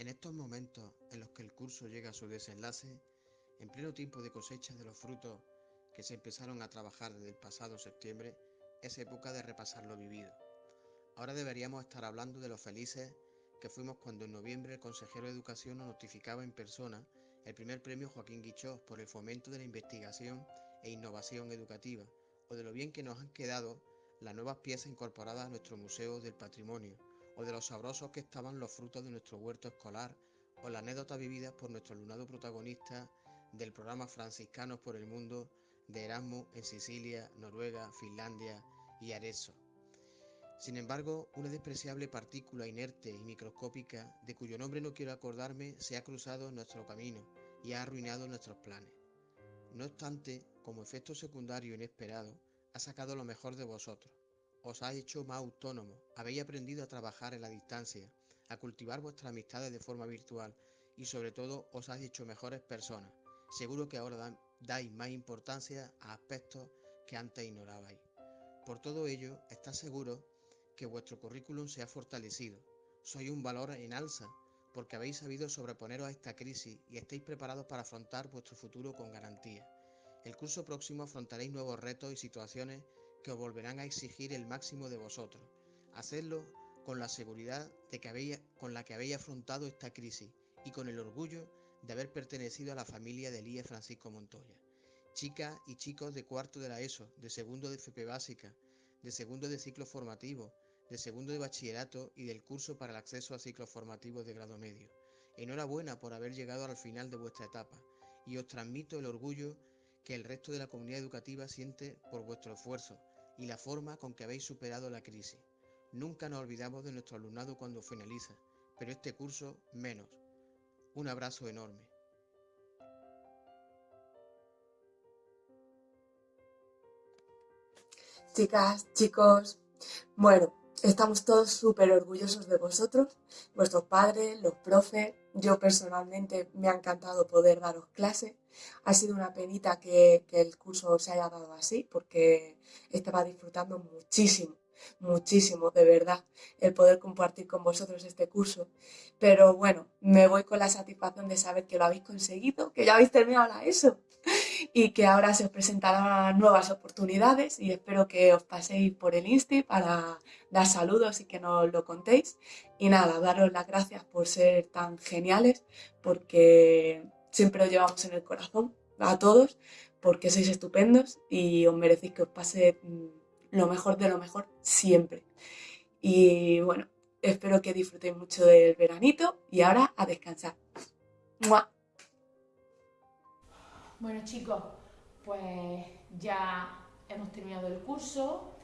En estos momentos en los que el curso llega a su desenlace, en pleno tiempo de cosecha de los frutos que se empezaron a trabajar desde el pasado septiembre, es época de repasar lo vivido. Ahora deberíamos estar hablando de los felices que fuimos cuando en noviembre el consejero de Educación nos notificaba en persona el primer premio Joaquín Guichós por el fomento de la investigación e innovación educativa, o de lo bien que nos han quedado las nuevas piezas incorporadas a nuestro Museo del Patrimonio, o de los sabrosos que estaban los frutos de nuestro huerto escolar, o la anécdota vividas por nuestro alumnado protagonista del programa Franciscanos por el Mundo de Erasmus en Sicilia, Noruega, Finlandia y Arezzo. Sin embargo, una despreciable partícula inerte y microscópica, de cuyo nombre no quiero acordarme, se ha cruzado en nuestro camino y ha arruinado nuestros planes. No obstante, como efecto secundario inesperado, ha sacado lo mejor de vosotros. Os ha hecho más autónomos, habéis aprendido a trabajar en la distancia, a cultivar vuestras amistades de forma virtual y sobre todo os ha hecho mejores personas. Seguro que ahora dais más importancia a aspectos que antes ignorabais. Por todo ello, está seguro que vuestro currículum se ha fortalecido. Sois un valor en alza porque habéis sabido sobreponeros a esta crisis y estáis preparados para afrontar vuestro futuro con garantía. El curso próximo afrontaréis nuevos retos y situaciones que os volverán a exigir el máximo de vosotros. Hacedlo con la seguridad de que habéis, con la que habéis afrontado esta crisis y con el orgullo de haber pertenecido a la familia de Elías Francisco Montoya. Chicas y chicos de cuarto de la ESO, de segundo de FP básica, de segundo de ciclo formativo, de segundo de bachillerato y del curso para el acceso a ciclos formativos de grado medio. Enhorabuena por haber llegado al final de vuestra etapa y os transmito el orgullo que el resto de la comunidad educativa siente por vuestro esfuerzo y la forma con que habéis superado la crisis. Nunca nos olvidamos de nuestro alumnado cuando finaliza, pero este curso menos. Un abrazo enorme. Chicas, chicos, bueno, Estamos todos súper orgullosos de vosotros, vuestros padres, los profes. Yo personalmente me ha encantado poder daros clase. Ha sido una penita que, que el curso se haya dado así porque estaba disfrutando muchísimo muchísimo, de verdad, el poder compartir con vosotros este curso. Pero bueno, me voy con la satisfacción de saber que lo habéis conseguido, que ya habéis terminado la ESO y que ahora se os presentarán nuevas oportunidades y espero que os paséis por el Insti para dar saludos y que nos lo contéis. Y nada, daros las gracias por ser tan geniales porque siempre os llevamos en el corazón a todos porque sois estupendos y os merecéis que os pase mm, lo mejor de lo mejor siempre. Y bueno, espero que disfrutéis mucho del veranito y ahora a descansar. Bueno chicos, pues ya hemos terminado el curso,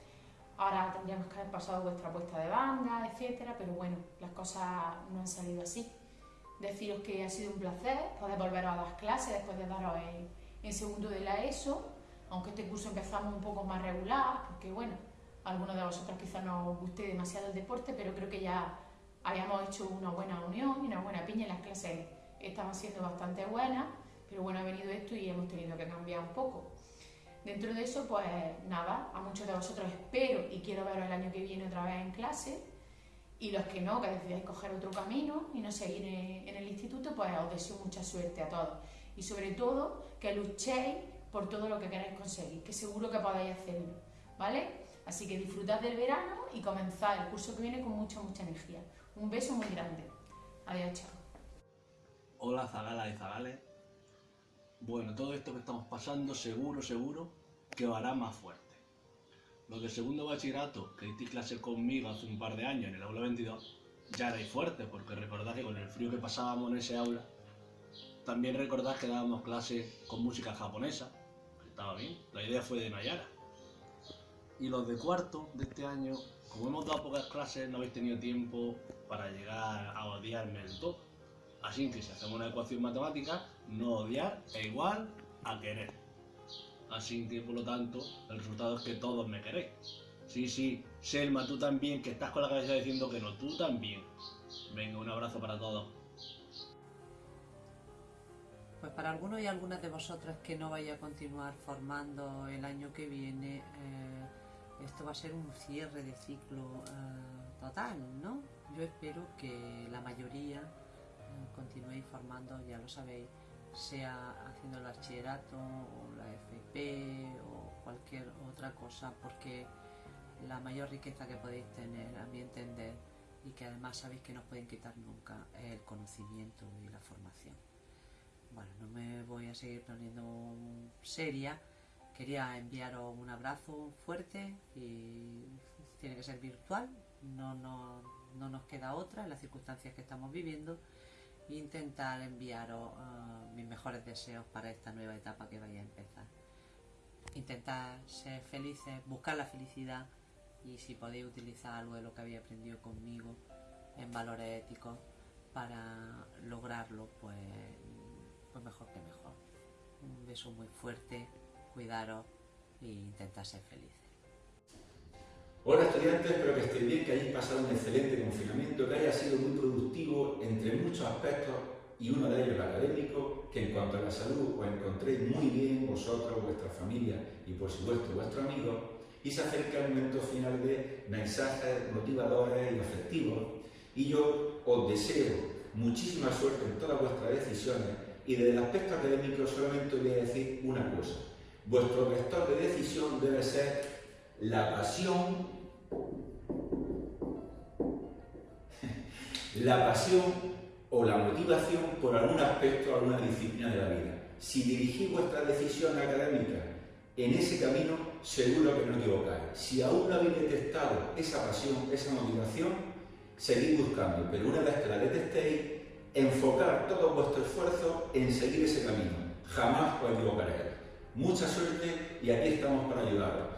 ahora tendríamos que haber pasado vuestra puesta de banda, etcétera, pero bueno, las cosas no han salido así. Deciros que ha sido un placer poder volver a las clases después de daros en, en segundo de la ESO aunque este curso empezamos un poco más regular, porque bueno, algunos de vosotros quizás no os guste demasiado el deporte, pero creo que ya habíamos hecho una buena unión y una buena piña en las clases estaban siendo bastante buenas, pero bueno, ha venido esto y hemos tenido que cambiar un poco. Dentro de eso, pues nada, a muchos de vosotros espero y quiero veros el año que viene otra vez en clase, y los que no, que decidáis coger otro camino y no seguir en el instituto, pues os deseo mucha suerte a todos. Y sobre todo, que luchéis por todo lo que queráis conseguir, que seguro que podéis hacerlo, ¿vale? Así que disfrutad del verano y comenzad el curso que viene con mucha, mucha energía. Un beso muy grande. Adiós, chao. Hola Zagala y Zagales. Bueno, todo esto que estamos pasando seguro, seguro que hará más fuerte. Los de segundo bachillerato que diste clase conmigo hace un par de años en el aula 22 ya erais fuertes porque recordad que con el frío que pasábamos en ese aula también recordad que dábamos clase con música japonesa, que estaba bien, la idea fue de Nayara. Y los de cuarto de este año, como hemos dado pocas clases, no habéis tenido tiempo para llegar a odiarme del todo. Así que si hacemos una ecuación matemática, no odiar es igual a querer. Así que por lo tanto, el resultado es que todos me queréis. Sí, sí, Selma, tú también, que estás con la cabeza diciendo que no, tú también. Venga, un abrazo para todos. Pues para algunos y algunas de vosotras que no vaya a continuar formando el año que viene, eh, esto va a ser un cierre de ciclo eh, total, ¿no? Yo espero que la mayoría continuéis formando, ya lo sabéis, sea haciendo el bachillerato o la FP o cualquier otra cosa, porque la mayor riqueza que podéis tener, a mi entender, y que además sabéis que no os pueden quitar nunca, es el conocimiento y la formación. Bueno, no me voy a seguir poniendo seria, quería enviaros un abrazo fuerte y tiene que ser virtual, no, no, no nos queda otra en las circunstancias que estamos viviendo intentar enviaros uh, mis mejores deseos para esta nueva etapa que vaya a empezar. Intentar ser felices, buscar la felicidad y si podéis utilizar algo de lo que habéis aprendido conmigo en valores éticos para lograrlo, pues, pues mejor que mejor. Un beso muy fuerte, cuidaros e intentar ser felices. Hola estudiantes, espero que estéis bien, que hayáis pasado un excelente confinamiento, que haya sido muy productivo entre muchos aspectos y uno de ellos el académico, que en cuanto a la salud os encontréis muy bien vosotros, vuestra familia y por supuesto vuestros amigos y se acerca el momento final de mensajes motivadores y afectivos y yo os deseo muchísima suerte en todas vuestras decisiones y desde el aspecto académico solamente voy a decir una cosa. Vuestro vector de decisión debe ser la pasión la pasión o la motivación por algún aspecto, alguna disciplina de la vida. Si dirigís vuestra decisión académica en ese camino, seguro que no equivocáis. Si aún no habéis detectado esa pasión, esa motivación, seguid buscando, pero una vez que la detectéis, enfocar todo vuestro esfuerzo en seguir ese camino. Jamás os equivocaréis. Mucha suerte y aquí estamos para ayudaros.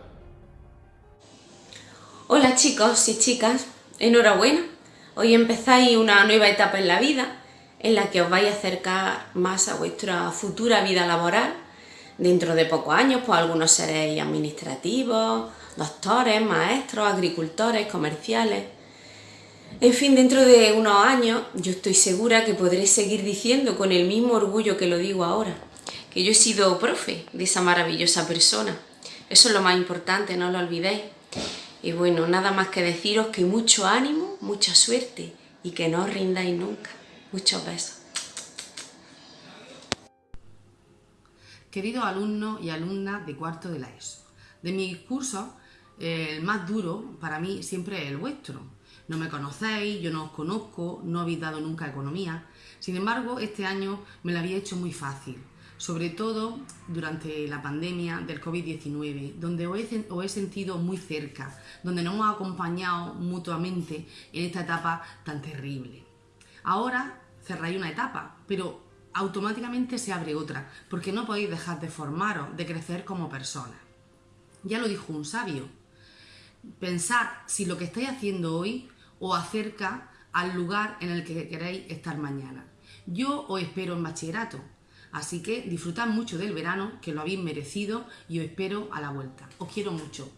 Hola chicos y chicas, enhorabuena. Hoy empezáis una nueva etapa en la vida en la que os vais a acercar más a vuestra futura vida laboral. Dentro de pocos años, pues algunos seréis administrativos, doctores, maestros, agricultores, comerciales. En fin, dentro de unos años yo estoy segura que podréis seguir diciendo con el mismo orgullo que lo digo ahora, que yo he sido profe de esa maravillosa persona. Eso es lo más importante, no lo olvidéis. Y bueno, nada más que deciros que mucho ánimo, mucha suerte y que no os rindáis nunca. Muchos besos. Queridos alumnos y alumnas de cuarto de la ESO, de mis cursos, el más duro para mí siempre es el vuestro. No me conocéis, yo no os conozco, no habéis dado nunca economía. Sin embargo, este año me lo había hecho muy fácil sobre todo durante la pandemia del COVID-19, donde os he, sentido muy cerca, donde nos hemos acompañado mutuamente en esta etapa tan terrible. Ahora cerráis una etapa, pero automáticamente se abre otra, porque no podéis dejar de formaros, de crecer como persona. Ya lo dijo un sabio, pensad si lo que estáis haciendo hoy os acerca al lugar en el que queréis estar mañana. Yo os espero en bachillerato, Así que disfrutad mucho del verano, que lo habéis merecido y os espero a la vuelta. Os quiero mucho.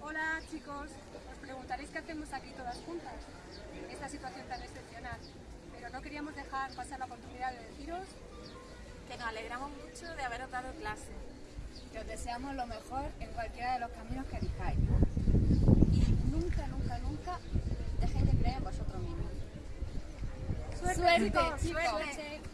Hola chicos, os preguntaréis qué hacemos aquí todas juntas, en esta situación tan excepcional, pero no queríamos dejar pasar la oportunidad de deciros que nos alegramos mucho de haberos dado clase, que os deseamos lo mejor en cualquiera de los caminos que elijáis y nunca, nunca, nunca dejéis de creer en vosotros mismos. Suerte, chicos. Suerte.